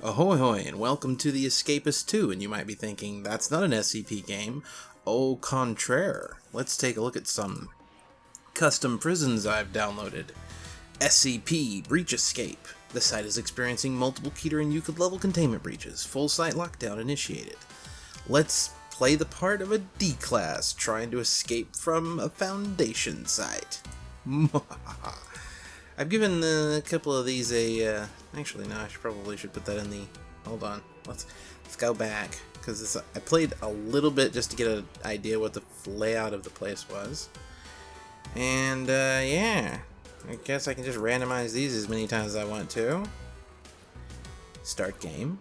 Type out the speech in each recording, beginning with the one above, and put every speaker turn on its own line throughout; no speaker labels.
Ahoy hoy and welcome to The Escapist 2 and you might be thinking that's not an SCP game. Au contraire. Let's take a look at some custom prisons I've downloaded. SCP Breach Escape. The site is experiencing multiple Keter and Euclid level containment breaches. Full site lockdown initiated. Let's play the part of a D-class trying to escape from a Foundation site. I've given a couple of these a. Uh, actually, no, I should probably should put that in the. Hold on, let's let's go back because I played a little bit just to get an idea what the layout of the place was, and uh, yeah, I guess I can just randomize these as many times as I want to. Start game.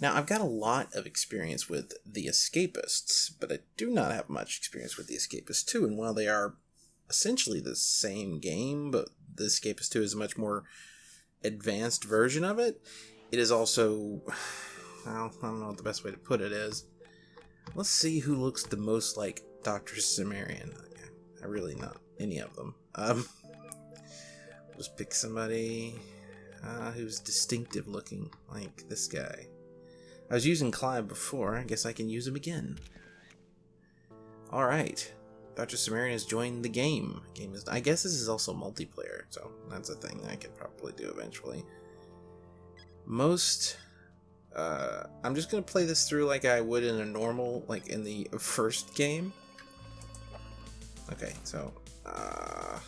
Now, I've got a lot of experience with The Escapists, but I do not have much experience with The Escapists 2, and while they are essentially the same game, but the Escapist 2 is much more advanced version of it. It is also, well, I don't know what the best way to put it is. Let's see who looks the most like Dr. Cimmerian. I really not any of them. Um, just pick somebody uh, who's distinctive looking, like this guy. I was using Clive before, I guess I can use him again. Alright, Dr. Cimmerian has joined the game. Game is. I guess this is also multiplayer, so that's a thing I could probably do eventually. Most. Uh, I'm just gonna play this through like I would in a normal, like in the first game. Okay, so. Uh,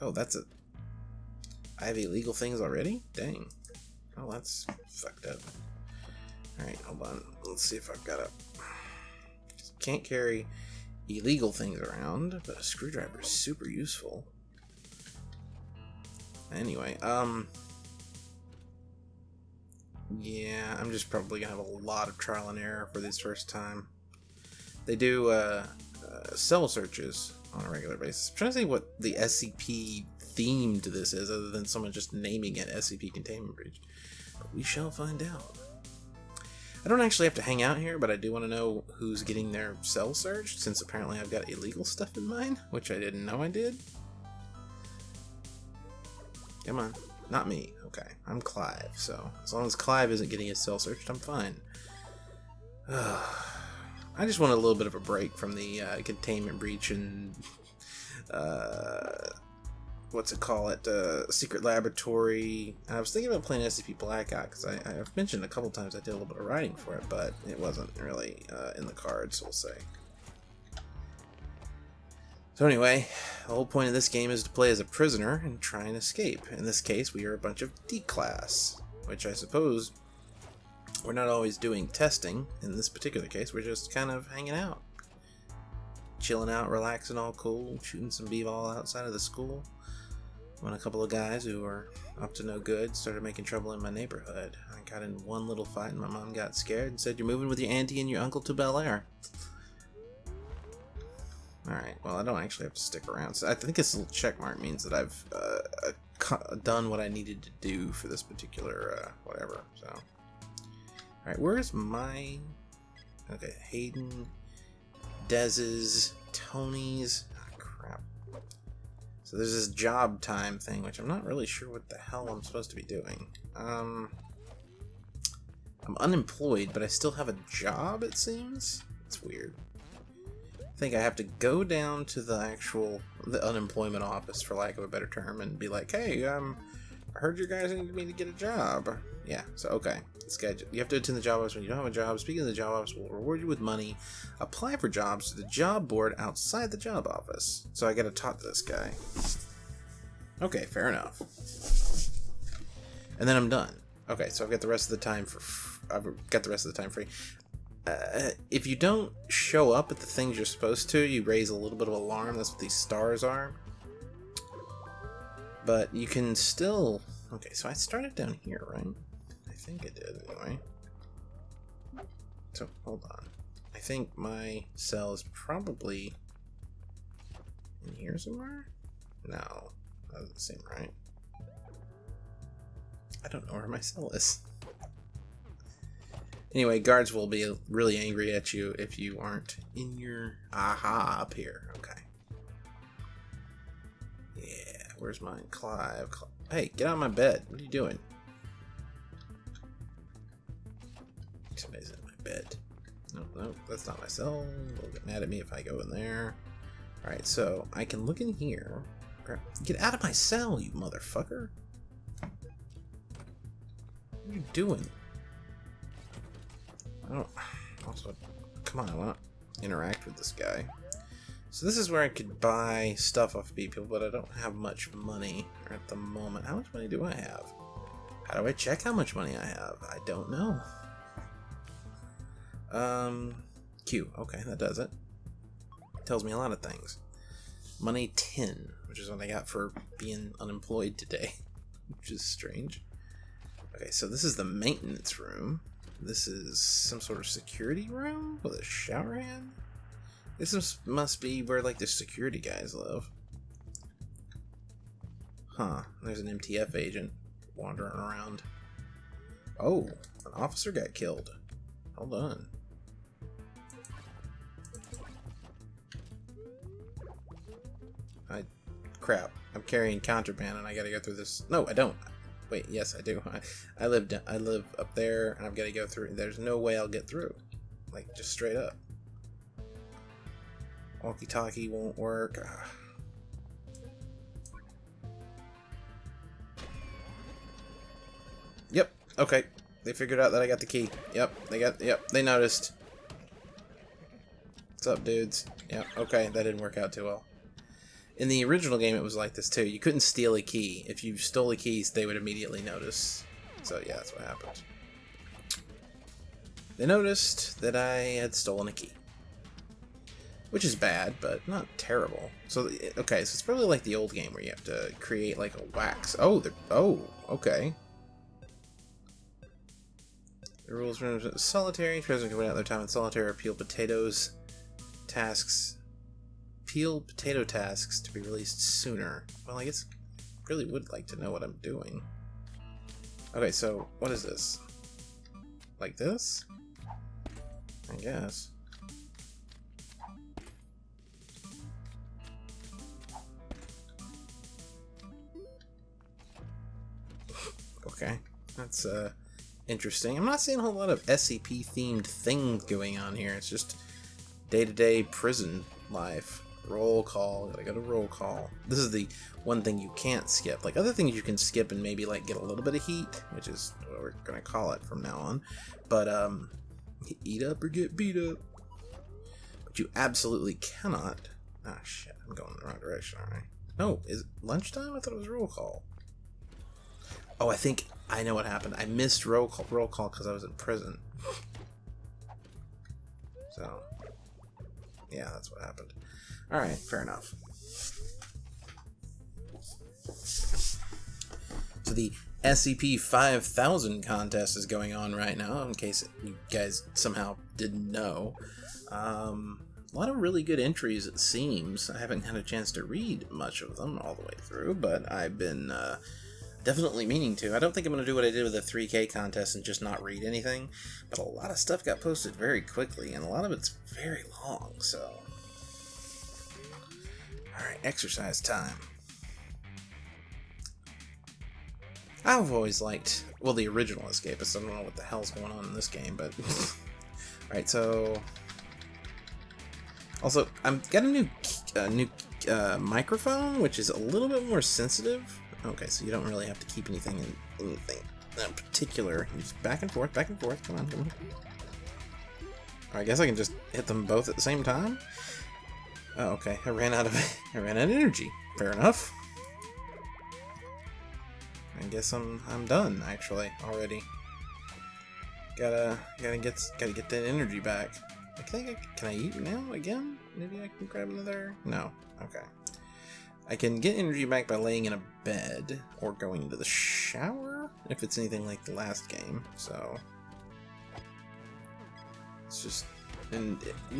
oh, that's a. I have illegal things already? Dang. Oh, that's fucked up. Alright, hold on. Let's see if I've got a. Can't carry illegal things around, but a screwdriver is super useful. Anyway, um... Yeah, I'm just probably gonna have a lot of trial and error for this first time. They do uh, uh, cell searches on a regular basis. I'm trying to see what the SCP theme to this is, other than someone just naming it SCP Containment Breach. But we shall find out. I don't actually have to hang out here, but I do want to know who's getting their cell searched, since apparently I've got illegal stuff in mine, which I didn't know I did. Come on. Not me. Okay. I'm Clive, so as long as Clive isn't getting his cell searched, I'm fine. I just want a little bit of a break from the uh, containment breach and uh, what's it call it uh, secret laboratory. I was thinking about playing scp blackout because I, have mentioned a couple times i did a little bit of writing for it but it wasn't really uh, in the cards we'll say. So anyway the whole point of this game is to play as a prisoner and try and escape. In this case we are a bunch of d-class which i suppose we're not always doing testing. In this particular case we're just kind of hanging out. Chilling out relaxing all cool shooting some b-ball outside of the school when a couple of guys who were up to no good started making trouble in my neighborhood. I got in one little fight and my mom got scared and said, You're moving with your auntie and your uncle to Bel Air. Alright, well, I don't actually have to stick around. So I think this little check mark means that I've uh, done what I needed to do for this particular uh, whatever. So, Alright, where's my. Okay, Hayden, Dez's, Tony's. So there's this job time thing, which I'm not really sure what the hell I'm supposed to be doing. Um, I'm unemployed, but I still have a job, it seems? It's weird. I think I have to go down to the actual the unemployment office, for lack of a better term, and be like, hey, um, I heard you guys needed me to get a job. Yeah, so okay. Guy, you have to attend the job office when you don't have a job. Speaking of the job office, we'll reward you with money. Apply for jobs to the job board outside the job office. So I gotta talk to this guy. Okay, fair enough. And then I'm done. Okay, so I've got the rest of the time for. I've got the rest of the time free. Uh, if you don't show up at the things you're supposed to, you raise a little bit of alarm. That's what these stars are. But you can still... Okay, so I started down here, right? I think I did, anyway. So, hold on. I think my cell is probably in here somewhere? No, that doesn't seem right. I don't know where my cell is. Anyway, guards will be really angry at you if you aren't in your... Aha, up here. Okay. Where's mine? Clive. Hey, get out of my bed. What are you doing? Somebody's in my bed. No, no, that's not my cell. They'll get mad at me if I go in there. Alright, so I can look in here. Get out of my cell, you motherfucker. What are you doing? I don't... Also, come on, I want to interact with this guy. So this is where I could buy stuff off people, but I don't have much money at the moment. How much money do I have? How do I check how much money I have? I don't know. Um, Q. Okay, that does it. Tells me a lot of things. Money 10, which is what I got for being unemployed today, which is strange. Okay, so this is the maintenance room. This is some sort of security room with a shower head. This is, must be where like the security guys live. Huh, there's an MTF agent wandering around. Oh, an officer got killed. Hold on. I... Crap. I'm carrying contraband and I gotta go through this... No, I don't. Wait, yes, I do. I, I live I live up there and I've got to go through. There's no way I'll get through. Like, just straight up. Walkie-talkie won't work. Ah. Yep. Okay. They figured out that I got the key. Yep. They got. Yep. They noticed. What's up, dudes? Yep. Okay. That didn't work out too well. In the original game, it was like this too. You couldn't steal a key. If you stole a key, they would immediately notice. So yeah, that's what happened. They noticed that I had stolen a key. Which is bad, but not terrible. So, okay, so it's probably like the old game where you have to create like a wax. Oh, oh, okay. The rules for solitary. Players can win out their time in solitaire peel potatoes. Tasks. Peel potato tasks to be released sooner. Well, I guess I really would like to know what I'm doing. Okay, so what is this? Like this? I guess. Okay, that's uh interesting. I'm not seeing a whole lot of SCP themed things going on here. It's just day to day prison life. Roll call, gotta go to roll call. This is the one thing you can't skip. Like other things you can skip and maybe like get a little bit of heat, which is what we're gonna call it from now on. But um eat up or get beat up. But you absolutely cannot Ah shit, I'm going in the wrong direction, alright. No, is lunchtime? I thought it was roll call. Oh, I think I know what happened. I missed roll call roll call because I was in prison. So, yeah, that's what happened. All right, fair enough. So the SCP 5000 contest is going on right now, in case you guys somehow didn't know. Um, a lot of really good entries, it seems. I haven't had a chance to read much of them all the way through, but I've been uh, definitely meaning to. I don't think I'm going to do what I did with the 3K contest and just not read anything, but a lot of stuff got posted very quickly, and a lot of it's very long, so... Alright, exercise time. I've always liked, well, the original Escapist. I don't know what the hell's going on in this game, but... Alright, so... Also, I've got a new, uh, new uh, microphone, which is a little bit more sensitive Okay, so you don't really have to keep anything in anything in particular. Just back and forth, back and forth. Come on, come on. I guess I can just hit them both at the same time. Oh, okay. I ran out of I ran out of energy. Fair enough. I guess I'm I'm done actually already. Gotta gotta get gotta get that energy back. I think I, can I eat now again? Maybe I can grab another. No. Okay. I can get energy back by laying in a bed or going into the shower if it's anything like the last game. So it's just, and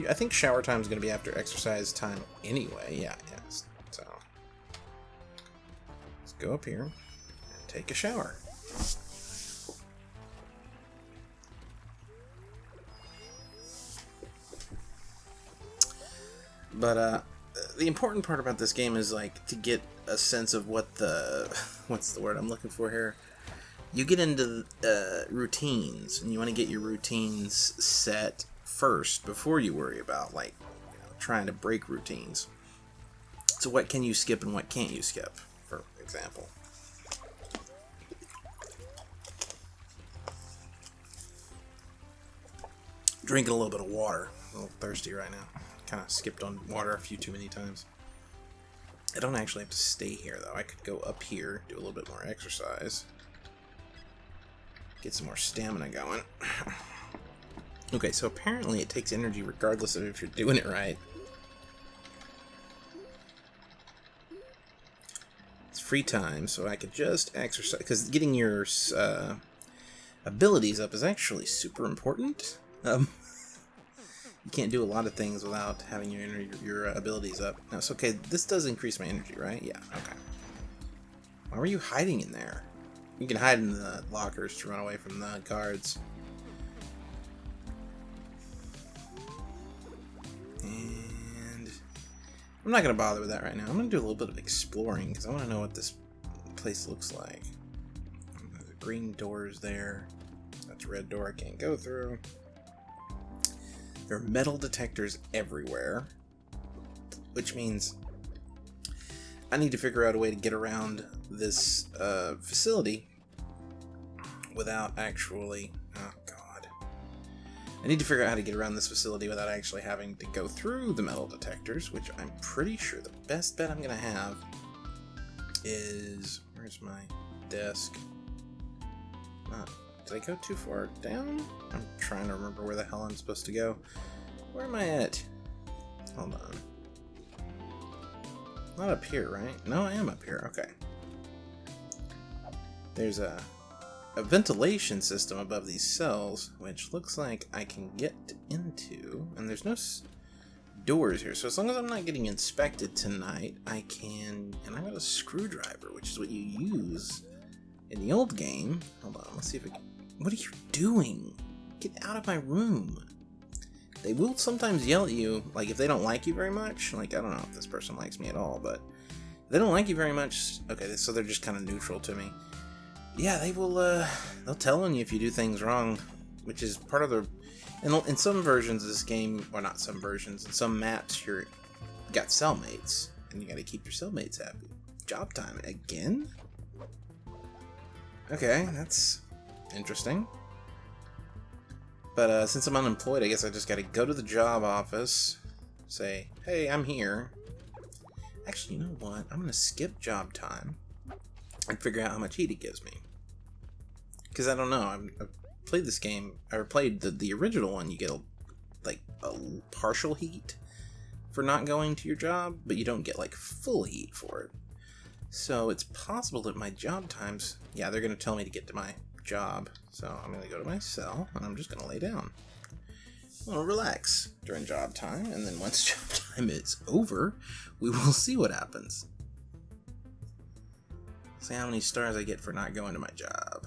I think shower time is going to be after exercise time anyway. Yeah, yes. So let's go up here and take a shower. But uh, the important part about this game is like to get a sense of what the what's the word I'm looking for here you get into uh, routines, and you want to get your routines set first before you worry about like you know, trying to break routines. So what can you skip and what can't you skip, for example? Drinking a little bit of water. A little thirsty right now. Kind of skipped on water a few too many times. I don't actually have to stay here, though. I could go up here, do a little bit more exercise. Get some more stamina going. okay, so apparently it takes energy regardless of if you're doing it right. It's free time, so I could just exercise. Because getting your uh, abilities up is actually super important. Um, you can't do a lot of things without having your your uh, abilities up. No, it's okay. This does increase my energy, right? Yeah, okay. Why were you hiding in there? You can hide in the lockers to run away from the guards. And I'm not going to bother with that right now. I'm going to do a little bit of exploring because I want to know what this place looks like. Green doors there. That's a red door I can't go through. There are metal detectors everywhere, which means I need to figure out a way to get around this uh, facility without actually... Oh, God. I need to figure out how to get around this facility without actually having to go through the metal detectors, which I'm pretty sure the best bet I'm going to have is... Where's my desk? Not did I go too far down? I'm trying to remember where the hell I'm supposed to go. Where am I at? Hold on. Not up here, right? No, I am up here. Okay. There's a, a ventilation system above these cells, which looks like I can get into. And there's no doors here. So as long as I'm not getting inspected tonight, I can... And I got a screwdriver, which is what you use in the old game. Hold on, let's see if it what are you doing? Get out of my room. They will sometimes yell at you, like if they don't like you very much. Like, I don't know if this person likes me at all, but they don't like you very much. Okay, so they're just kind of neutral to me. Yeah, they will, uh, they'll tell on you if you do things wrong, which is part of the. In, in some versions of this game, or not some versions, in some maps, you're you got cellmates, and you got to keep your cellmates happy. Job time again? Okay, that's Interesting. But uh, since I'm unemployed, I guess I just gotta go to the job office, say, hey, I'm here. Actually, you know what? I'm gonna skip job time and figure out how much heat it gives me. Because I don't know. I'm, I've played this game, or played the, the original one, you get a, like a partial heat for not going to your job, but you don't get like full heat for it. So it's possible that my job times, yeah, they're to tell me to get to my job. So I'm going to go to my cell and I'm just going to lay down. I'm going to relax during job time, and then once job time is over, we will see what happens. See how many stars I get for not going to my job.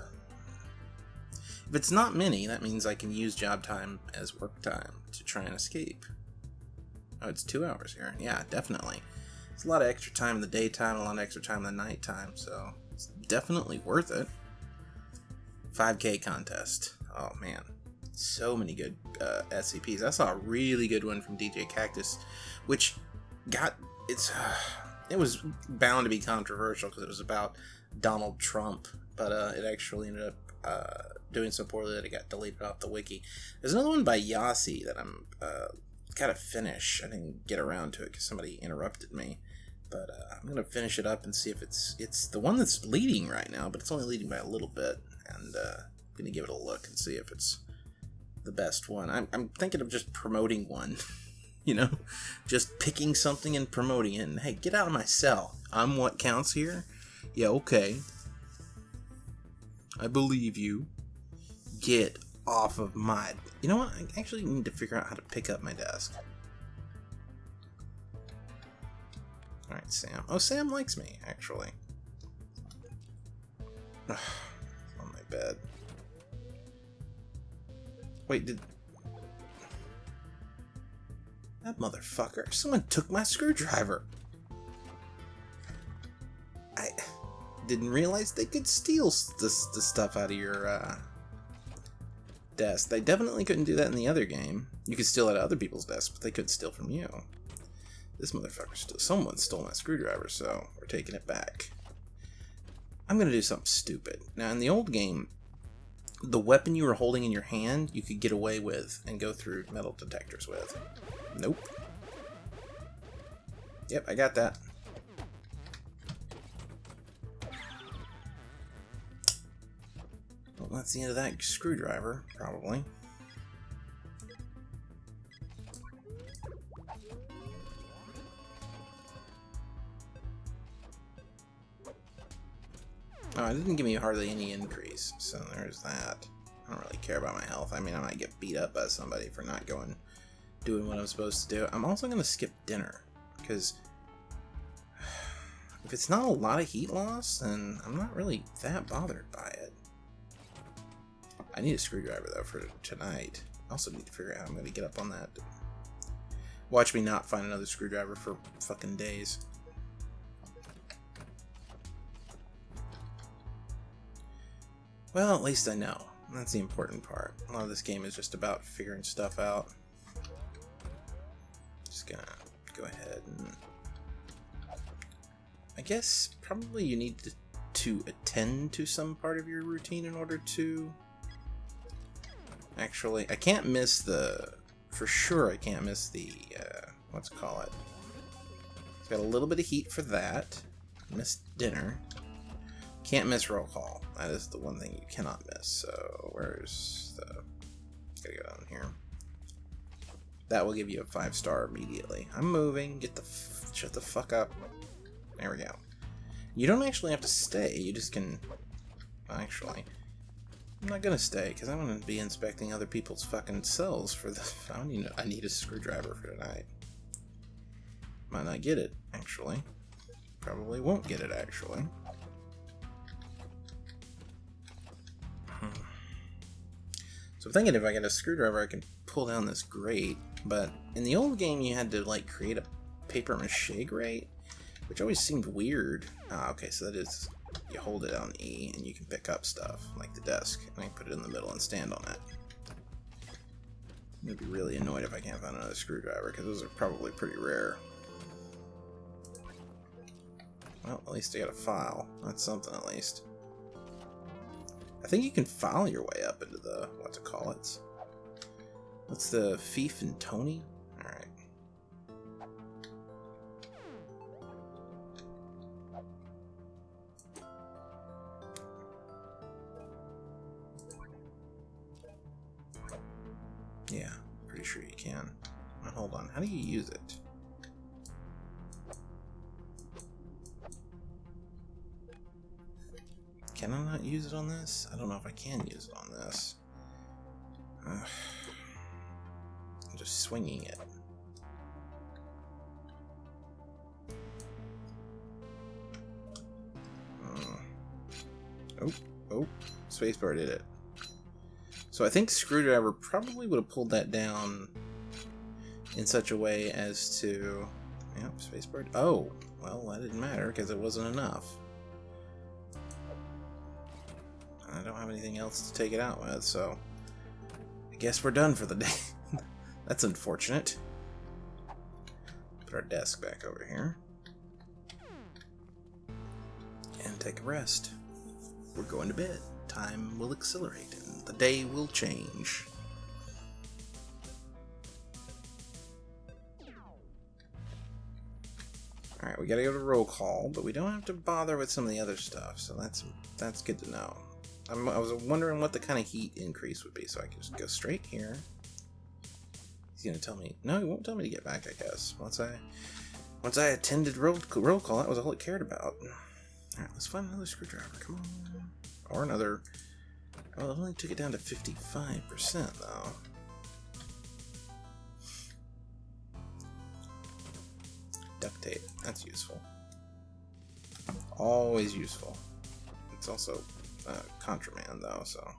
If it's not many, that means I can use job time as work time to try and escape. Oh, it's two hours here. Yeah, definitely. It's a lot of extra time in the daytime, a lot of extra time in the nighttime, so it's definitely worth it. 5k contest. Oh man, so many good uh, SCPs. I saw a really good one from djkaktus, which got it's uh, it was bound to be controversial because it was about Donald Trump, but uh, it actually ended up uh, doing so poorly that it got deleted off the wiki. There's another one by Yasi that I'm uh, gotta finish. I didn't get around to it because somebody interrupted me. But uh, I'm gonna finish it up and see if it's it's the one that's leading right now, but it's only leading by a little bit and uh, I'm gonna give it a look and see if it's the best one. I'm, I'm thinking of just promoting one, you know, just picking something and promoting it. And hey, get out of my cell. I'm what counts here. Yeah, okay. I believe you. Get off of my. You know what? I actually need to figure out how to pick up my desk. Alright, Sam. Oh, Sam likes me, actually bed. Wait, did... That motherfucker. Someone took my screwdriver. I... didn't realize they could steal this, stuff out of your uh, desk. They definitely couldn't do that in the other game. You could steal out of other people's desks, but they couldn't steal from you. This motherfucker still. Someone stole my screwdriver, so we're taking it back. I'm gonna do something stupid. Now, in the old game, the weapon you were holding in your hand, you could get away with and go through metal detectors with. Nope. Yep, I got that. Well, that's the end of that screwdriver, probably. Oh, it didn't give me hardly any increase, so there's that. I don't really care about my health. I mean, I might get beat up by somebody for not going, doing what I'm supposed to do. I'm also going to skip dinner, because if it's not a lot of heat loss, then I'm not really that bothered by it. I need a screwdriver, though, for tonight. I also need to figure out how I'm going to get up on that. Watch me not find another screwdriver for fucking days. Well, at least I know. That's the important part. A lot of this game is just about figuring stuff out. Just gonna go ahead and... I guess probably you need to, to attend to some part of your routine in order to... Actually, I can't miss the... For sure I can't miss the... Uh, let's call it. Got a little bit of heat for that. Missed dinner. Can't miss roll call. That is the one thing you cannot miss. So where's the... Gotta go down here. That will give you a five star immediately. I'm moving. Get the... Shut the fuck up. There we go. You don't actually have to stay. You just can... Actually... I'm not gonna stay, because I'm gonna be inspecting other people's fucking cells for the... I need, I need a screwdriver for tonight. Might not get it, actually. Probably won't get it, actually. So I'm thinking if I get a screwdriver, I can pull down this grate. But in the old game, you had to like create a paper mache grate, which always seemed weird. Ah, okay, so that is you hold it on E and you can pick up stuff like the desk, and I put it in the middle and stand on it. I'm gonna be really annoyed if I can't find another screwdriver because those are probably pretty rare. Well, at least I got a file. That's something at least. I think you can file your way up into the, what to call it. What's the Fief and Tony? This? I don't know if I can use it on this. I'm just swinging it. Uh, oh, oh, spacebar did it. So I think Screwdriver probably would have pulled that down in such a way as to... Yep, spacebar... Oh, well, that didn't matter because it wasn't enough. Have anything else to take it out with, so I guess we're done for the day. That's unfortunate. Put our desk back over here. And take a rest. We're going to bed. Time will accelerate and the day will change. Alright, we gotta go to roll call, but we don't have to bother with some of the other stuff, so that's that's good to know. I'm, i was wondering what the kind of heat increase would be, so I can just go straight here. He's gonna tell me. No, he won't tell me to get back. I guess once I once I attended roll roll call, that was all it cared about. All right, let's find another screwdriver. Come on, or another. Well, it only took it down to 55% though. Duct tape. That's useful. Always useful. It's also uh, contraband though, so.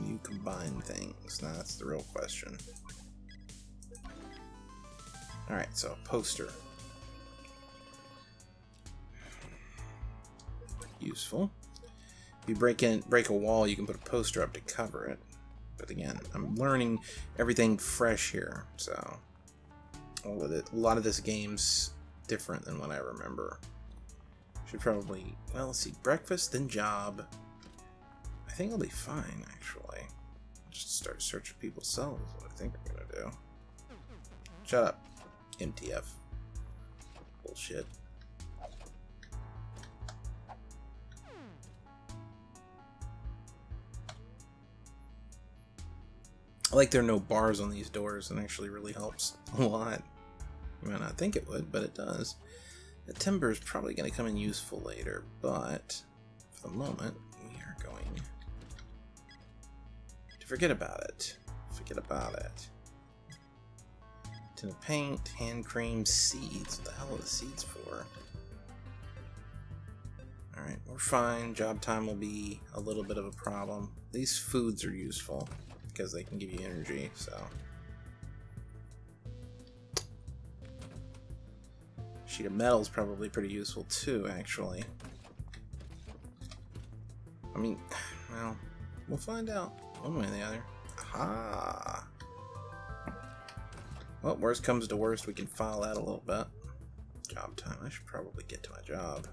You you combine things? Now that's the real question. Alright, so poster. Useful. If you break in break a wall, you can put a poster up to cover it. But again, I'm learning everything fresh here, so a lot of this game's different than what I remember. Should probably, well, let's see, breakfast, then job. I think I'll be fine, actually. Just start searching people's cells, what I think I'm gonna do. Shut up, MTF. Bullshit. I like there are no bars on these doors and actually really helps a lot. You might not think it would, but it does. The timber is probably going to come in useful later, but for the moment, we are going to forget about it. Forget about it. Tin of paint, hand cream, seeds. What the hell are the seeds for? Alright, we're fine. Job time will be a little bit of a problem. These foods are useful because they can give you energy, so. Sheet of metal is probably pretty useful too, actually. I mean, well, we'll find out one way or the other. Aha! Well, worst comes to worst, we can file that a little bit. Job time. I should probably get to my job.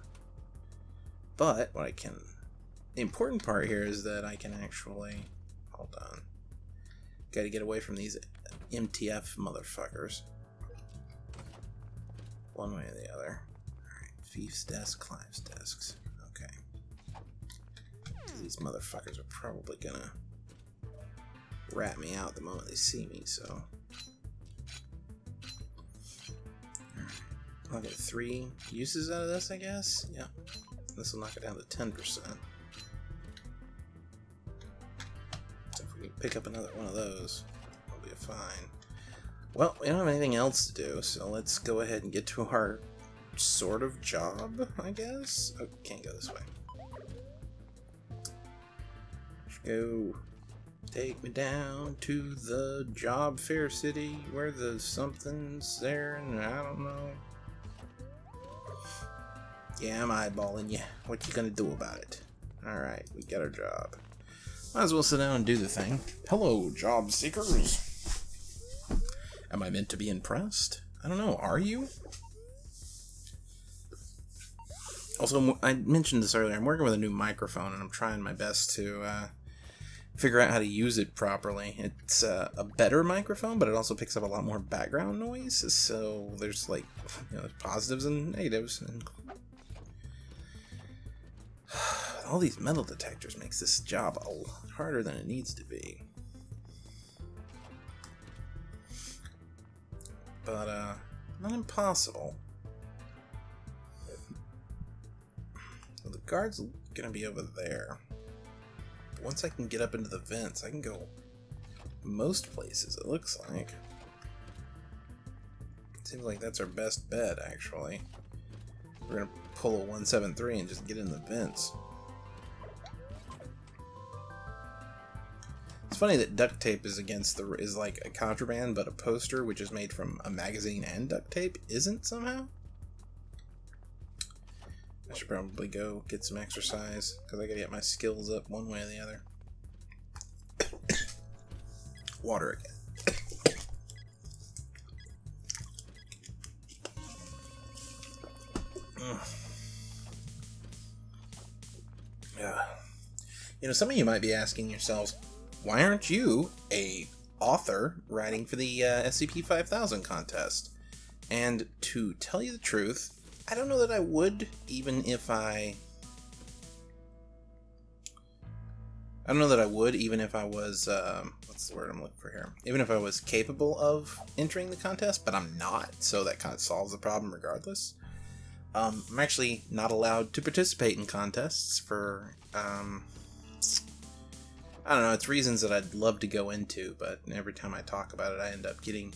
But, what I can... The important part here is that I can actually... Hold on. Gotta get away from these MTF motherfuckers. One way or the other. Alright, Fief's desk, Clive's desks. Okay. These motherfuckers are probably gonna rat me out the moment they see me, so. I'll get three uses out of this, I guess? Yeah. This will knock it down to 10%. Pick up another one of those, I'll be fine. Well, we don't have anything else to do, so let's go ahead and get to our sort of job, I guess? Oh, can't go this way. Go. Take me down to the job fair city where the something's there and I don't know. Yeah, I'm eyeballing you. What you gonna do about it? Alright, we got our job. Might as well sit down and do the thing. Hello, job seekers. Am I meant to be impressed? I don't know. Are you? Also, I mentioned this earlier. I'm working with a new microphone, and I'm trying my best to uh, figure out how to use it properly. It's uh, a better microphone, but it also picks up a lot more background noise. So there's like you know, positives and negatives. And all these metal detectors makes this job a lot harder than it needs to be. But, uh, not impossible. Well, the guard's gonna be over there. once I can get up into the vents, I can go most places, it looks like. Seems like that's our best bet, actually. We're gonna pull a 173 and just get in the vents. It's funny that duct tape is against the is like a contraband, but a poster which is made from a magazine and duct tape isn't somehow. I should probably go get some exercise because I gotta get my skills up one way or the other. Water again. yeah. You know, some of you might be asking yourselves, why aren't you a author writing for the uh, SCP-5000 contest? And to tell you the truth, I don't know that I would, even if I... I don't know that I would, even if I was, um, what's the word I'm looking for here? Even if I was capable of entering the contest, but I'm not, so that kind of solves the problem regardless. Um, I'm actually not allowed to participate in contests for, um, I don't know, it's reasons that I'd love to go into, but every time I talk about it, I end up getting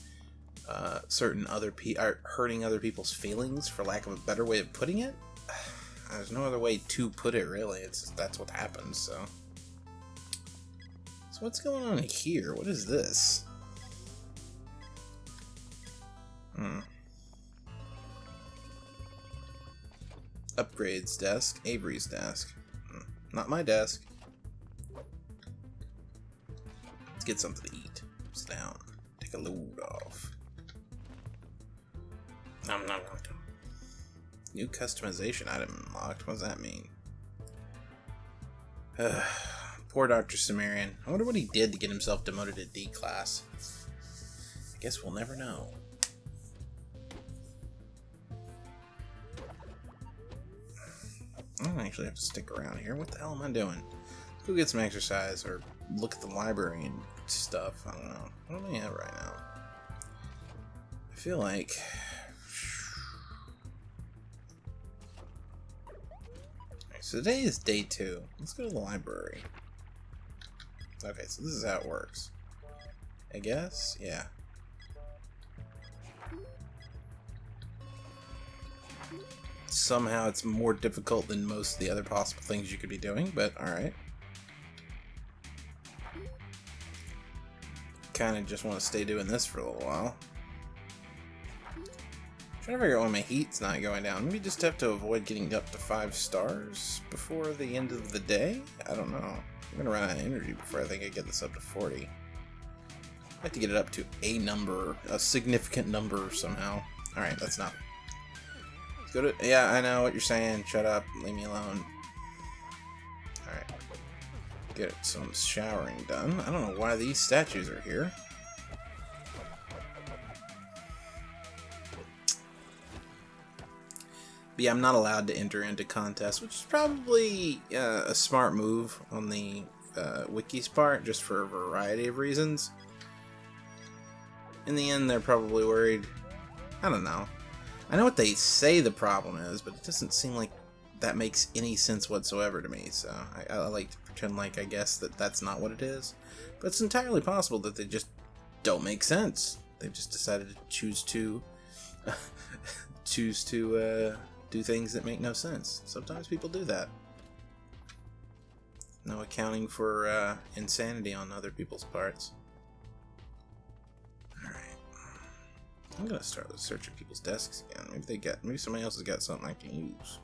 uh, certain other people hurting other people's feelings, for lack of a better way of putting it. There's no other way to put it, really. It's that's what happens. So, so So what's going on here? What is this? Hmm. Upgrades desk. Avery's desk. Hmm. Not my desk. Get something to eat. Sit down. Take a load off. Nom, nom, nom. New customization item unlocked. What does that mean? Poor Dr. Cimmerian. I wonder what he did to get himself demoted to D class. I guess we'll never know. I don't actually have to stick around here. What the hell am I doing? Go get some exercise or look at the library and stuff. I don't know. What am I at right now? I feel like... so today is day two. Let's go to the library. Okay, so this is how it works. I guess? Yeah. Somehow it's more difficult than most of the other possible things you could be doing, but alright. Kind of just want to stay doing this for a little while. trying to figure out why my heat's not going down. Maybe just have to avoid getting up to 5 stars before the end of the day? I don't know. I'm gonna run out of energy before I think I get this up to 40. I have to get it up to a number, a significant number somehow. Alright, that's not. Let's go to. Yeah, I know what you're saying. Shut up. Leave me alone. Get some showering done. I don't know why these statues are here. But yeah, I'm not allowed to enter into contests, which is probably uh, a smart move on the uh, wiki's part, just for a variety of reasons. In the end, they're probably worried. I don't know. I know what they say the problem is, but it doesn't seem like that makes any sense whatsoever to me, so I, I like to pretend like I guess that that's not what it is. But it's entirely possible that they just don't make sense. They've just decided to choose to choose to uh, do things that make no sense. Sometimes people do that. No accounting for uh, insanity on other people's parts. Alright. I'm gonna start with searching people's desks again. Maybe they got maybe somebody else has got something I can use.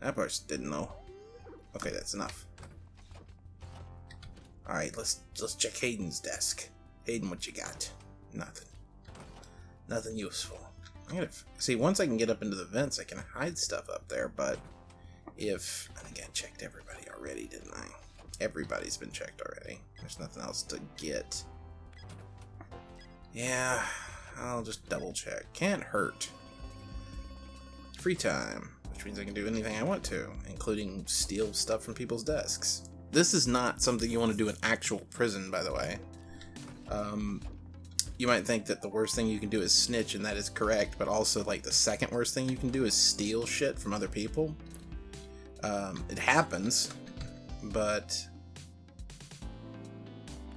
That part didn't know. Okay, that's enough. Alright, let's let's check Hayden's desk. Hayden, what you got? Nothing. Nothing useful. I'm gonna see once I can get up into the vents, I can hide stuff up there. But if I think I checked everybody already, didn't I? Everybody's been checked already. There's nothing else to get. Yeah, I'll just double check. Can't hurt. Free time, which means I can do anything I want to, including steal stuff from people's desks. This is not something you want to do in actual prison, by the way. Um, you might think that the worst thing you can do is snitch, and that is correct, but also, like, the second worst thing you can do is steal shit from other people. Um, it happens, but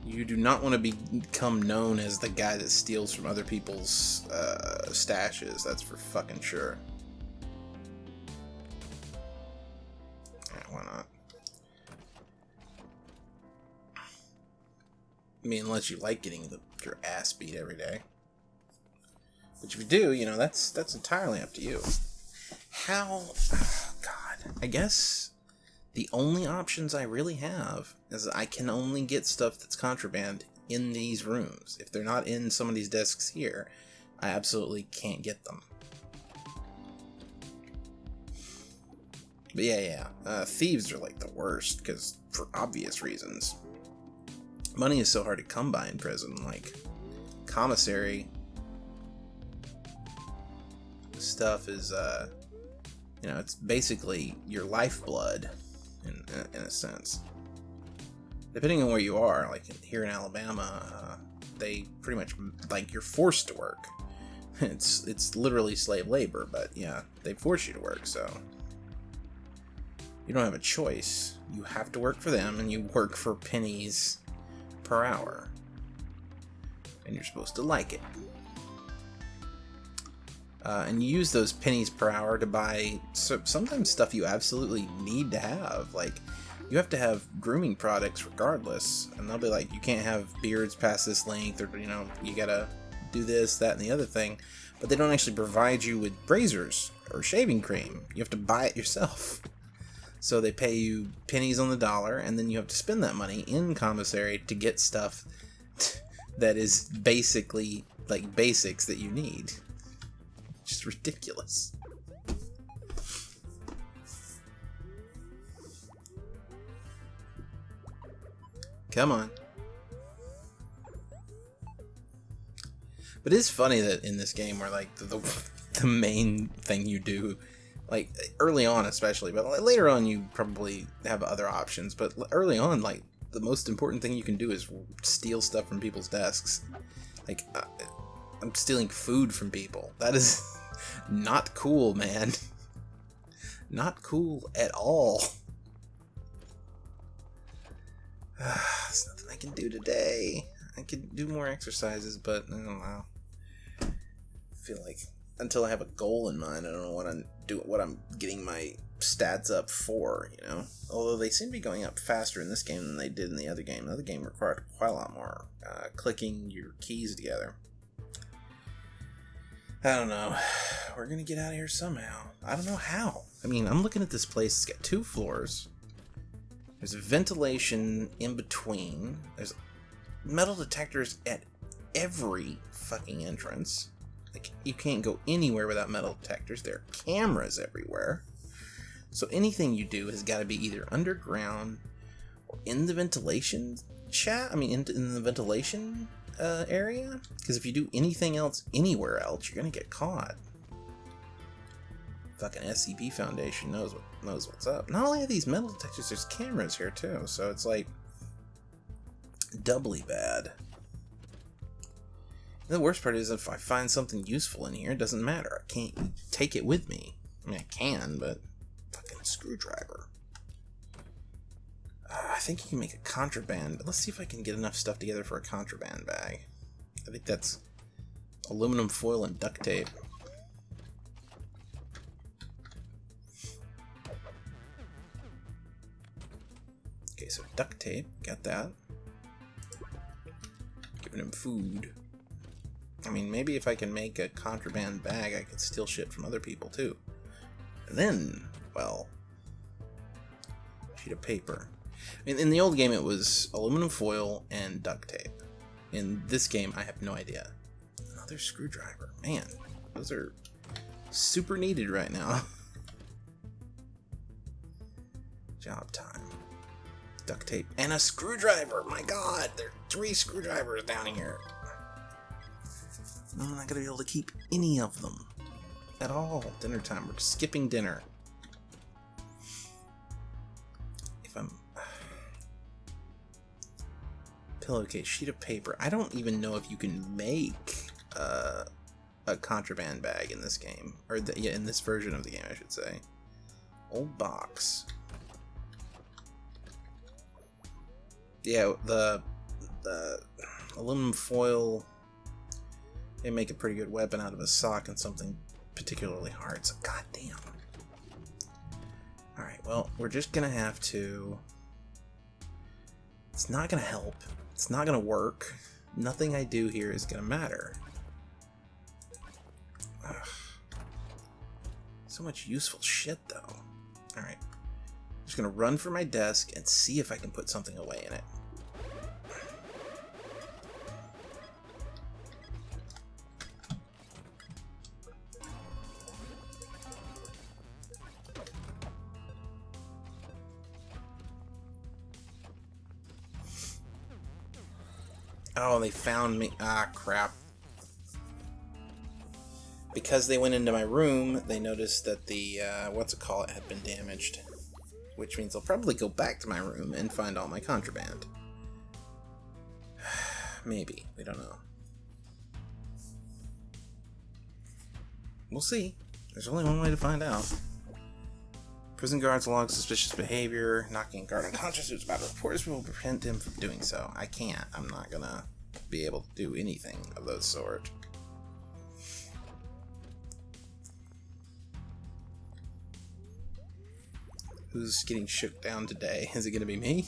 you do not want to be, become known as the guy that steals from other people's uh, stashes. That's for fucking sure. I mean, unless you like getting the, your ass beat every day. But if you do, you know, that's that's entirely up to you. How... Oh, God. I guess the only options I really have is I can only get stuff that's contraband in these rooms. If they're not in some of these desks here, I absolutely can't get them. But yeah, yeah. Uh, thieves are like the worst, because for obvious reasons money is so hard to come by in prison. Like, commissary stuff is, uh, you know, it's basically your lifeblood, in, in a sense. Depending on where you are, like here in Alabama, uh, they pretty much, like, you're forced to work. It's, it's literally slave labor, but yeah, they force you to work, so you don't have a choice. You have to work for them, and you work for pennies per hour. And you're supposed to like it. Uh, and you use those pennies per hour to buy so, sometimes stuff you absolutely need to have. Like, you have to have grooming products regardless. And they'll be like, you can't have beards past this length, or, you know, you gotta do this, that, and the other thing. But they don't actually provide you with razors or shaving cream. You have to buy it yourself. So they pay you pennies on the dollar, and then you have to spend that money in commissary to get stuff that is basically like basics that you need. Just ridiculous. Come on. But it's funny that in this game where like the, the, the main thing you do like early on especially but later on you probably have other options but early on like the most important thing you can do is steal stuff from people's desks. Like uh, i'm stealing food from people. That is not cool man. Not cool at all. There's nothing i can do today. I could do more exercises but i don't know I feel like until I have a goal in mind. I don't know what I'm doing, what I'm getting my stats up for. You know, although they seem to be going up faster in this game than they did in the other game. The other game required quite a lot more uh, clicking your keys together. I don't know. We're gonna get out of here somehow. I don't know how. I mean, I'm looking at this place. It's got two floors. There's ventilation in between. There's metal detectors at every fucking entrance. Like, you can't go anywhere without metal detectors. There are cameras everywhere. So anything you do has got to be either underground or in the ventilation chat. I mean, in, in the ventilation uh, area. Because if you do anything else anywhere else, you're gonna get caught. Fucking SCP Foundation knows what knows what's up. Not only are these metal detectors, there's cameras here too. So it's like doubly bad. The worst part is if I find something useful in here, it doesn't matter. I can't take it with me. I mean, I can, but fucking screwdriver. Uh, I think you can make a contraband. but Let's see if I can get enough stuff together for a contraband bag. I think that's aluminum foil and duct tape. Okay, so duct tape, got that. Giving him food. I mean, maybe if I can make a contraband bag, I could steal shit from other people too. And then, well, sheet of paper. In, in the old game, it was aluminum foil and duct tape. In this game, I have no idea. Another screwdriver. Man, those are super needed right now. Job time. Duct tape and a screwdriver. My god, there are three screwdrivers down here. I'm not gonna be able to keep any of them at all. Dinner time. We're skipping dinner. If I'm pillowcase, sheet of paper. I don't even know if you can make uh, a contraband bag in this game, or the, yeah, in this version of the game, I should say. Old box. Yeah, the the aluminum foil they make a pretty good weapon out of a sock and something particularly hard, so goddamn. Alright, well, we're just gonna have to... It's not gonna help. It's not gonna work. Nothing I do here is gonna matter. Ugh. So much useful shit, though. Alright. Just gonna run for my desk and see if I can put something away in it. Oh, they found me. Ah, crap. Because they went into my room, they noticed that the, uh, what's it called, it had been damaged. Which means they'll probably go back to my room and find all my contraband. Maybe. We don't know. We'll see. There's only one way to find out. Prison guards log suspicious behavior. Knocking guard unconscious who's about to report this will prevent him from doing so. I can't. I'm not gonna be able to do anything of that sort. Who's getting shook down today? Is it to be me?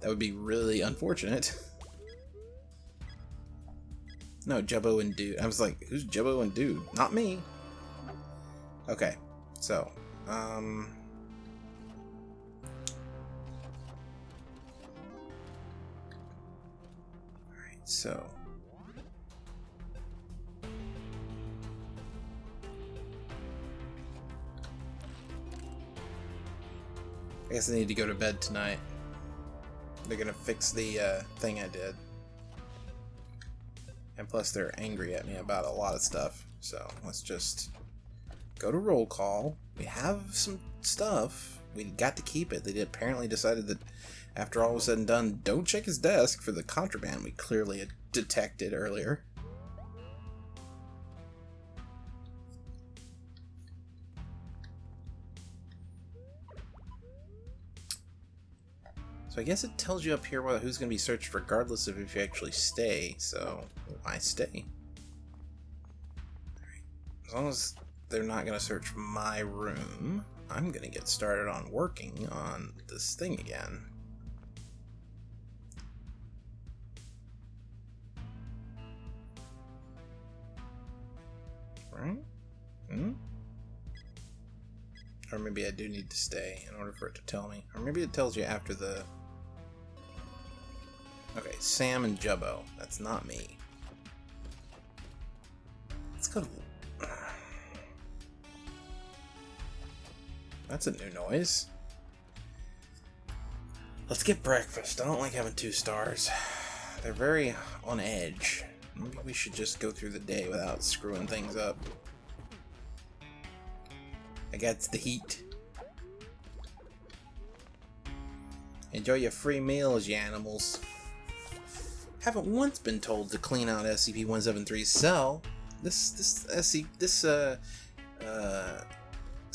That would be really unfortunate. No, Jubbo and Dude. I was like, who's Jubbo and Dude? Not me. Okay, so, um... Alright, so... I guess I need to go to bed tonight. They're gonna fix the uh, thing I did. And plus they're angry at me about a lot of stuff. So let's just go to roll call. We have some stuff. We got to keep it. They apparently decided that after all was said and done, don't check his desk for the contraband we clearly had detected earlier. So I guess it tells you up here who's going to be searched regardless of if you actually stay, so I stay. As long as they're not going to search my room, I'm going to get started on working on this thing again. Right? Hmm? Or maybe I do need to stay in order for it to tell me. Or maybe it tells you after the Okay, Sam and Jubbo. That's not me. Let's go to... That's a new noise. Let's get breakfast. I don't like having two stars. They're very on edge. Maybe we should just go through the day without screwing things up. I got the heat. Enjoy your free meals, you animals haven't once been told to clean out SCP-173's cell. This this SC this uh, uh,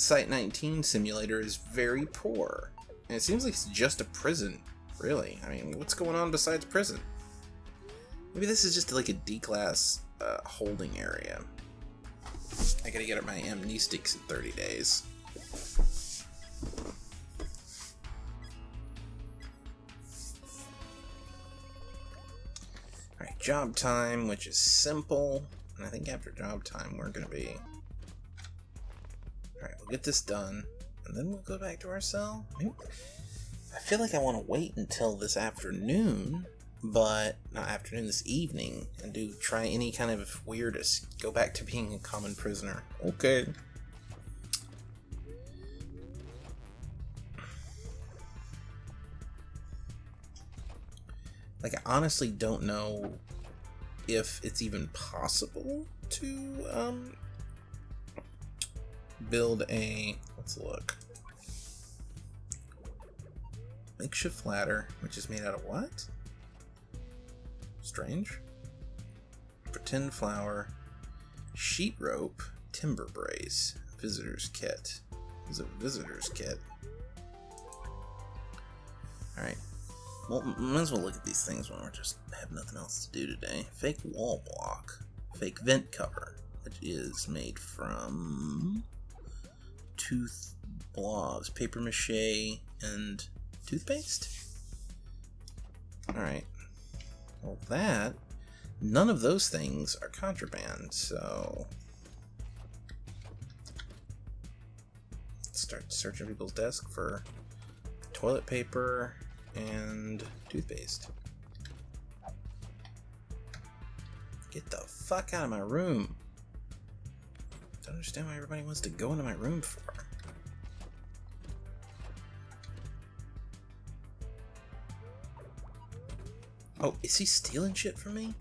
Site 19 simulator is very poor, and it seems like it's just a prison. Really, I mean, what's going on besides prison? Maybe this is just like a D-class uh, holding area. I gotta get up my amnestics in 30 days. Alright, job time, which is simple. And I think after job time, we're to be... Alright, we'll get this done. And then we'll go back to our cell. I feel like I want to wait until this afternoon, but not afternoon, this evening, and do try any kind of weirdest. Go back to being a common prisoner. Okay. Like, I honestly don't know if it's even possible to um, build a. Let's look. Makeshift ladder, which is made out of what? Strange. Pretend flower, sheet rope, timber brace, visitor's kit. Is a visitor's kit. Alright, well, might as well look at these things when we're just have nothing else to do today. Fake wall block. Fake vent cover, which is made from tooth blobs, paper mache, and toothpaste? Alright. Well, that... None of those things are contraband, so... Let's start searching people's desk for toilet paper, and toothpaste. Get the fuck out of my room. Understand why everybody wants to go into my room for. Oh, is he stealing shit from me?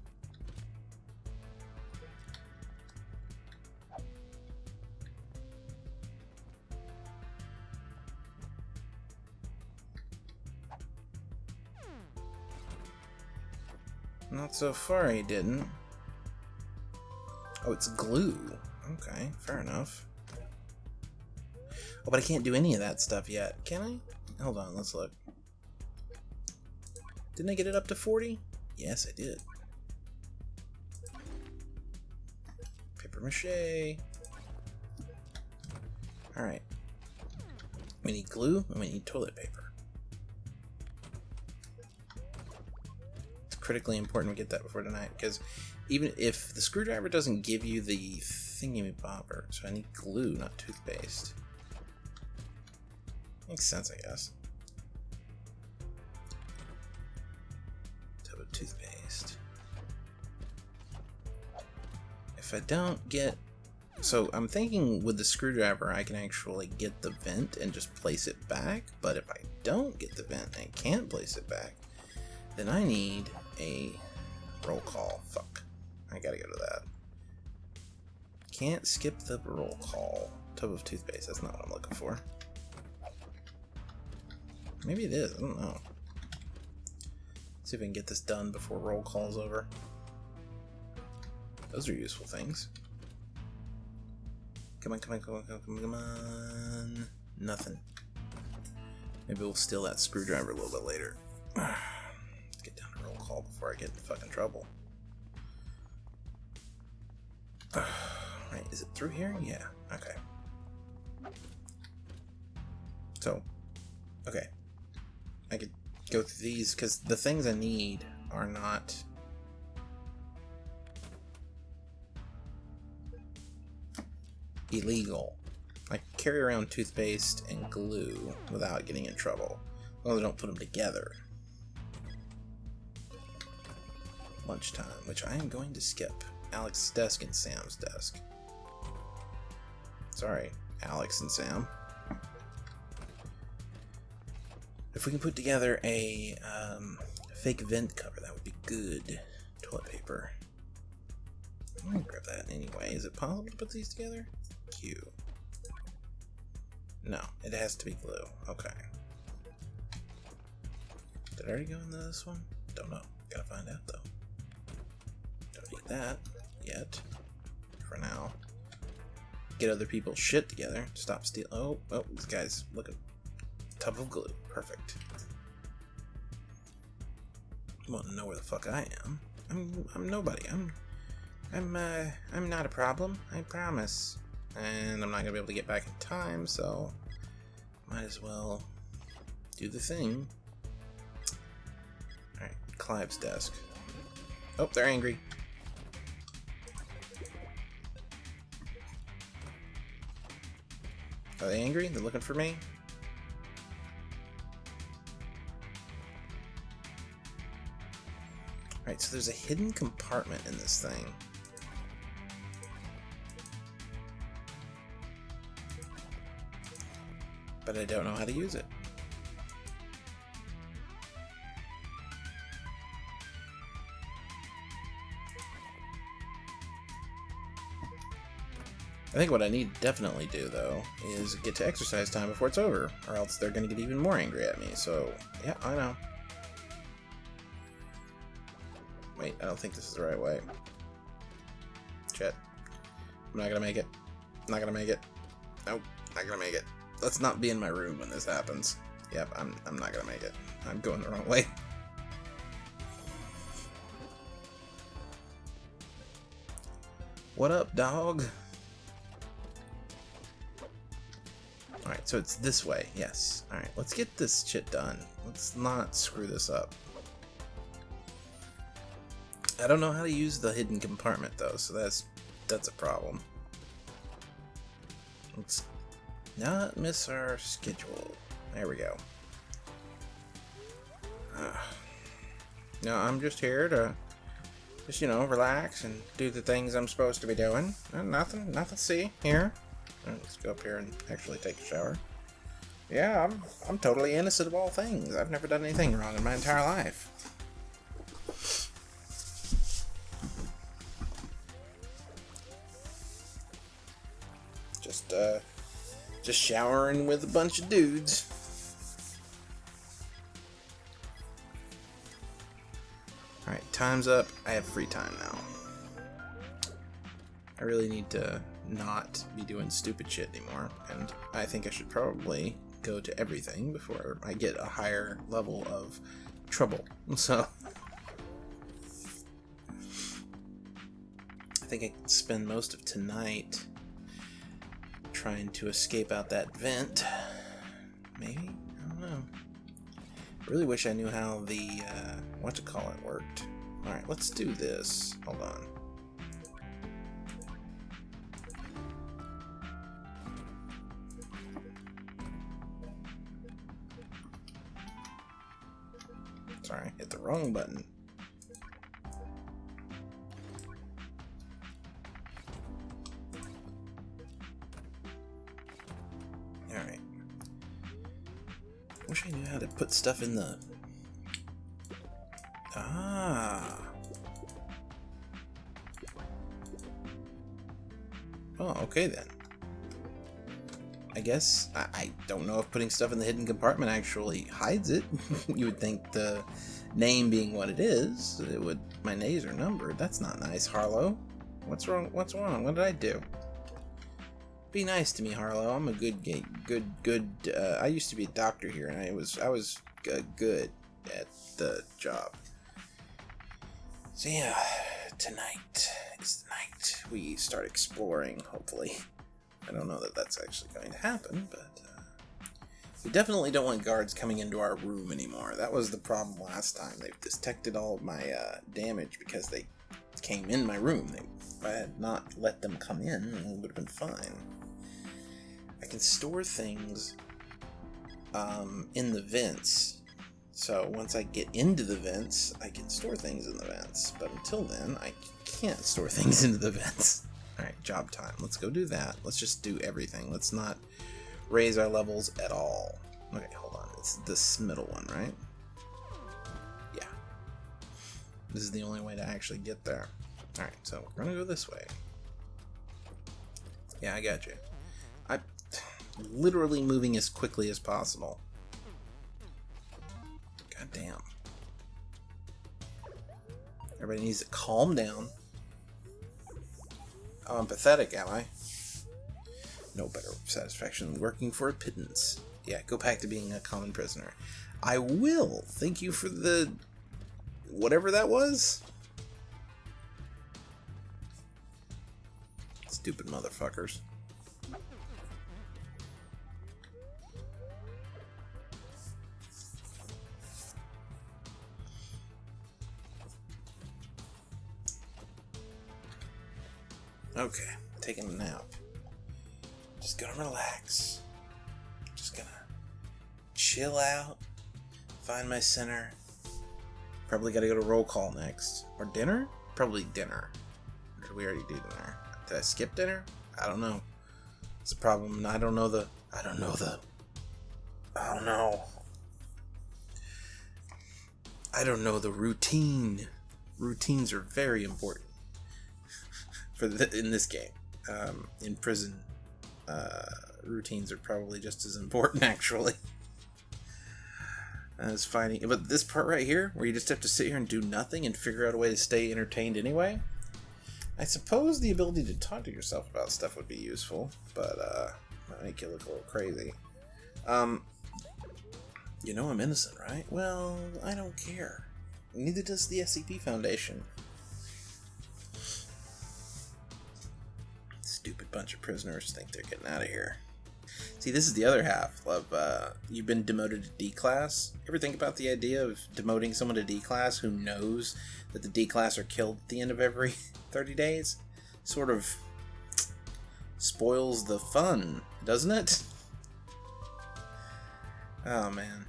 Not so far he didn't. Oh, it's glue. Okay, fair enough. Oh, but I can't do any of that stuff yet. Can I? Hold on, let's look. Didn't I get it up to 40? Yes, I did. Paper mache. Alright. We need glue and we need toilet paper. It's critically important we get that before tonight because even if the screwdriver doesn't give you the thingy bobber, so I need glue, not toothpaste. Makes sense, I guess. Tub of toothpaste. If I don't get so I'm thinking with the screwdriver I can actually get the vent and just place it back, but if I don't get the vent and can't place it back, then I need a roll call. Fuck. I gotta go to that. Can't skip the roll call. Tub of toothpaste, that's not what I'm looking for. Maybe it is, I don't know. See if we can get this done before roll call's over. Those are useful things. Come on, come on, come on, come on, come on. Nothing. Maybe we'll steal that screwdriver a little bit later. Let's get down to roll call before I get in fucking trouble. is it through here? Yeah, okay. So, okay. I could go through these, because the things I need are not illegal. I carry around toothpaste and glue without getting in trouble. As long as I don't put them together. Lunchtime, which I am going to skip. Alex's desk and Sam's desk. Sorry, Alex and Sam. If we can put together a um, fake vent cover, that would be good. Toilet paper. I'm gonna grab that anyway. Is it possible to put these together? Q. No, it has to be glue. Okay. Did I already go into this one? Don't know. Gotta find out though. Don't need that yet. For now. Get other people's shit together. Stop stealing. Oh, oh, this guy's looking. Tub of glue. Perfect. You want to know where the fuck I am? I'm, I'm nobody. I'm, I'm, uh, I'm not a problem. I promise and I'm not gonna be able to get back in time, so might as well do the thing. Alright, Clive's desk. Oh, they're angry. Are they angry? They're looking for me? Alright, so there's a hidden compartment in this thing. but I don't know how to use it. I think what I need to definitely do, though, is get to exercise time before it's over, or else they're going to get even more angry at me, so, yeah, I know. Wait, I don't think this is the right way. Shit. I'm not gonna make it. I'm not gonna make it. Nope, not gonna make it let's not be in my room when this happens. Yep, I'm, I'm not gonna make it. I'm going the wrong way. What up, dog? So it's this way, yes. Alright, let's get this shit done. Let's not screw this up. I don't know how to use the hidden compartment though, so that's that's a problem. Let's not miss our schedule. There we go. Uh, no, I'm just here to just, you know, relax and do the things I'm supposed to be doing. Uh, nothing, nothing see here. Uh, let's go up here and actually take a shower. Yeah, I'm, I'm totally innocent of all things. I've never done anything wrong in my entire life. Just, uh, just showering with a bunch of dudes. Alright, time's up. I have free time now. I really need to not be doing stupid shit anymore, and I think I should probably go to everything before I get a higher level of trouble. So, I think I can spend most of tonight trying to escape out that vent. Maybe? I don't know. Really wish I knew how the, uh, what to call it worked. Alright, let's do this. Hold on. Wrong button. Alright. Wish I knew how to put stuff in the... Ah. Oh, okay then. I guess I, I, don't know if putting stuff in the hidden compartment actually hides it. you would think the name being what it is, it would my nays are numbered. That's not nice, Harlow. What's wrong? What's wrong? What did I do? Be nice to me, Harlow. I'm a good, good, good. Uh, I used to be a doctor here, and I was, I was good at the job. So yeah, tonight is the night we start exploring. Hopefully. I don't know that that's actually going to happen, but uh, we definitely don't want guards coming into our room anymore. That was the problem last time. They've detected all of my uh, damage because they came in my room. They, if I had not let them come in, it would have been fine. I can store things um, in the vents. So once I get into the vents, I can store things in the vents. But until then, I can't store things into the vents. Alright, job time. Let's go do that. Let's just do everything. Let's not raise our levels at all. Okay, hold on. It's this middle one, right? Yeah. This is the only way to actually get there. Alright, so we're gonna go this way. Yeah, I got you. I'm literally moving as quickly as possible. God damn. Everybody needs to calm down. Oh, I'm pathetic, am I? No better satisfaction than working for a pittance. Yeah, go back to being a common prisoner. I will. Thank you for the... whatever that was. Stupid motherfuckers. Okay, taking a nap. Just gonna relax. Just gonna chill out, find my center. Probably gotta go to roll call next. Or dinner? Probably dinner. Did we already do dinner? Did I skip dinner? I don't know. It's a problem. I don't know the. I don't know the. I don't know. I don't know the routine. Routines are very important for the, in this game. Um, in prison, uh, routines are probably just as important, actually, as fighting. But this part right here, where you just have to sit here and do nothing and figure out a way to stay entertained anyway. I suppose the ability to talk to yourself about stuff would be useful, but uh, might make you look a little crazy. Um, you know I'm innocent, right? Well, I don't care. Neither does the SCP Foundation. Bunch of prisoners think they're getting out of here. See, this is the other half of uh, you've been demoted to D class. Ever think about the idea of demoting someone to D class who knows that the D class are killed at the end of every 30 days? Sort of spoils the fun, doesn't it? Oh man.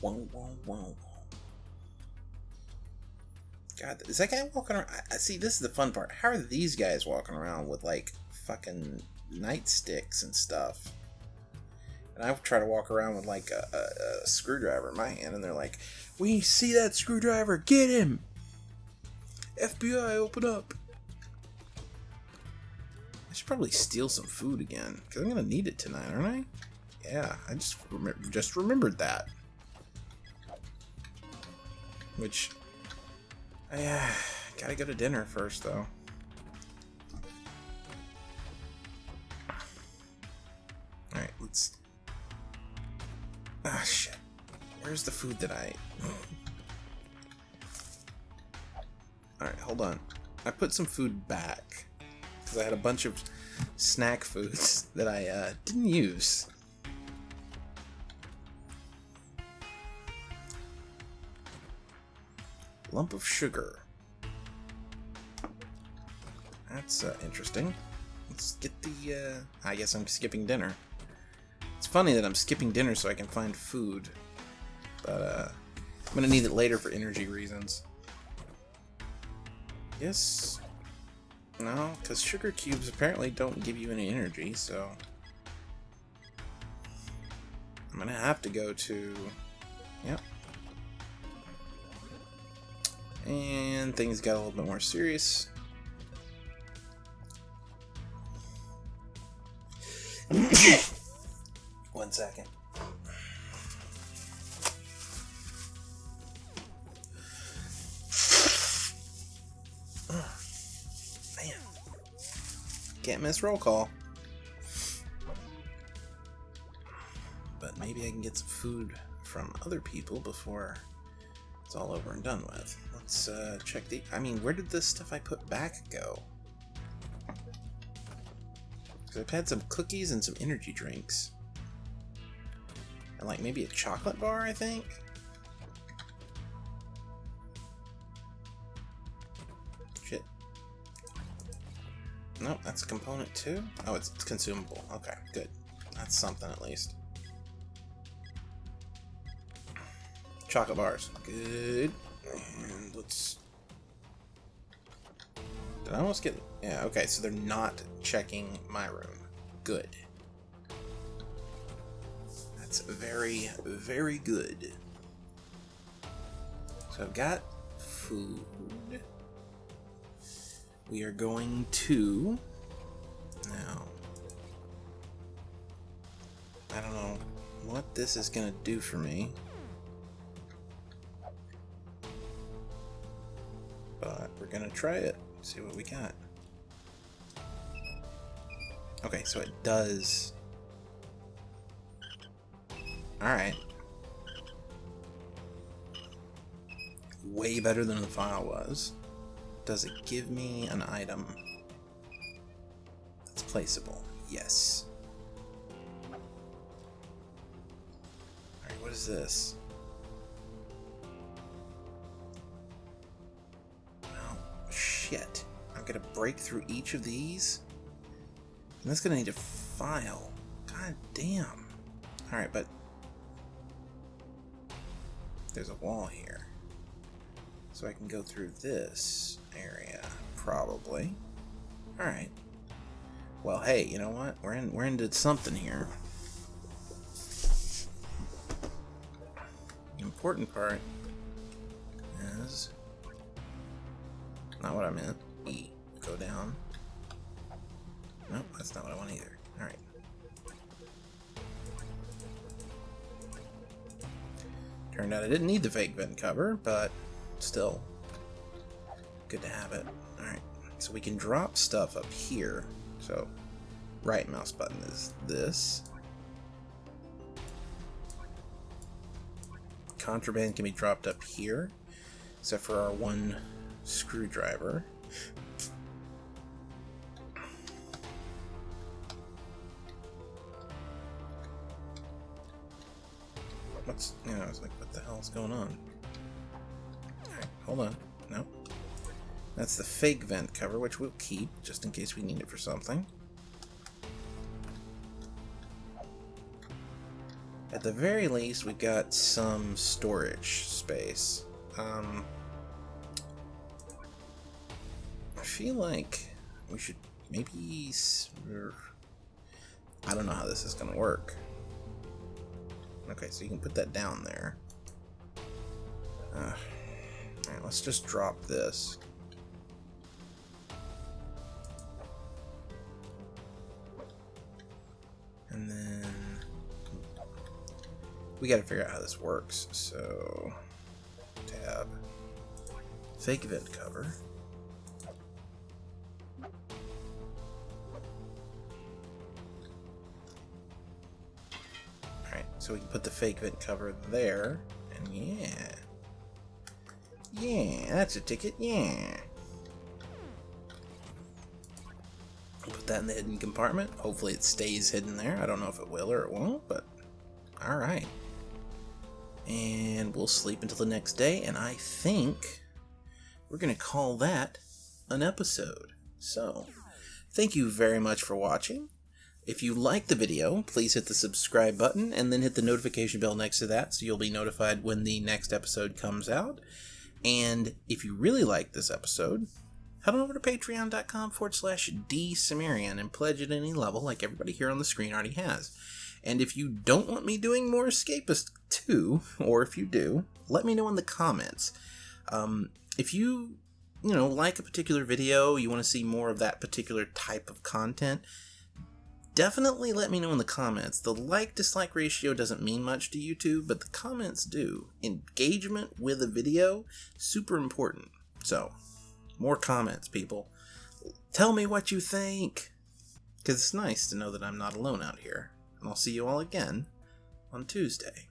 Whoa, whoa, whoa. God, is that guy walking around? I, see, this is the fun part. How are these guys walking around with like fucking nightsticks and stuff? And I try to walk around with like a, a, a screwdriver in my hand, and they're like, "We see that screwdriver, get him!" FBI, open up. I should probably steal some food again because I'm gonna need it tonight, aren't I? Yeah, I just just remembered that. Which yeah, gotta go to dinner first, though. Alright, let's... Ah, shit. Where's the food that I... Alright, hold on. I put some food back. because I had a bunch of snack foods that I uh, didn't use. Lump of sugar. That's uh, interesting. Let's get the, uh, I guess I'm skipping dinner. It's funny that I'm skipping dinner so I can find food. But, uh, I'm gonna need it later for energy reasons. Yes. No, because sugar cubes apparently don't give you any energy, so... I'm gonna have to go to... Yep. And things got a little bit more serious. One second. Man. Can't miss roll call. But maybe I can get some food from other people before it's all over and done with. Let's uh, check the... I mean, where did this stuff I put back go? Because I've had some cookies and some energy drinks. And like maybe a chocolate bar, I think? Shit. Nope, that's a component too? Oh, it's, it's consumable. Okay, good. That's something at least. Chocolate bars. Good. And let's... Did I almost get... Yeah, okay, so they're not checking my room. Good. That's very, very good. So I've got food. We are going to... Now... I don't know what this is going to do for me. To try it. See what we got. Okay, so it does... Alright. Way better than the file was. Does it give me an item that's placeable? Yes. Alright, what is this? Shit. I'm gonna break through each of these? And that's gonna need a file. God damn. Alright, but there's a wall here. So I can go through this area, probably. Alright. Well, hey, you know what? We're in we're into something here. The important part is not what I meant. E. Go down. Nope, that's not what I want either. Alright. Turned out I didn't need the fake vent cover, but still good to have it. Alright, so we can drop stuff up here. So, right mouse button is this. Contraband can be dropped up here, except for our one screwdriver. What's, you know, I was like, what the hell's going on? Alright, hold on. No. That's the fake vent cover, which we'll keep, just in case we need it for something. At the very least, we've got some storage space. Um, feel like we should maybe... I don't know how this is going to work. Okay, so you can put that down there. Uh, Alright, let's just drop this. And then we got to figure out how this works. So tab fake vent cover. So we can put the fake vent cover there. And yeah. Yeah, that's a ticket, yeah. put that in the hidden compartment. Hopefully it stays hidden there. I don't know if it will or it won't, but alright. And we'll sleep until the next day, and I think we're going to call that an episode. So, thank you very much for watching. If you like the video, please hit the subscribe button and then hit the notification bell next to that so you'll be notified when the next episode comes out. And if you really like this episode, head on over to patreon.com forward slash dsumerian and pledge at any level like everybody here on the screen already has. And if you don't want me doing more Escapist 2, or if you do, let me know in the comments. Um, if you, you know, like a particular video, you want to see more of that particular type of content, definitely let me know in the comments. The like-dislike ratio doesn't mean much to YouTube, but the comments do. Engagement with a video, super important. So, more comments, people. Tell me what you think, because it's nice to know that I'm not alone out here. And I'll see you all again on Tuesday.